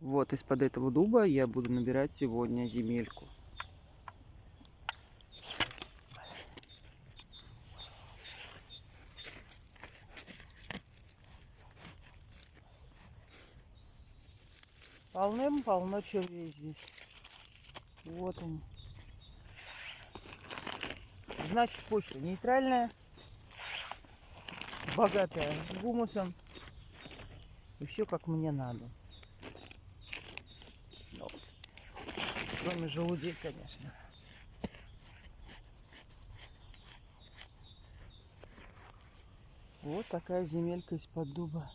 Вот из-под этого дуба я буду набирать сегодня земельку. Полным-полно червей здесь. Вот они. Значит, почта нейтральная, богатая гумусом. И все как мне надо. Кроме желудей, конечно. Вот такая земелька из-под дуба.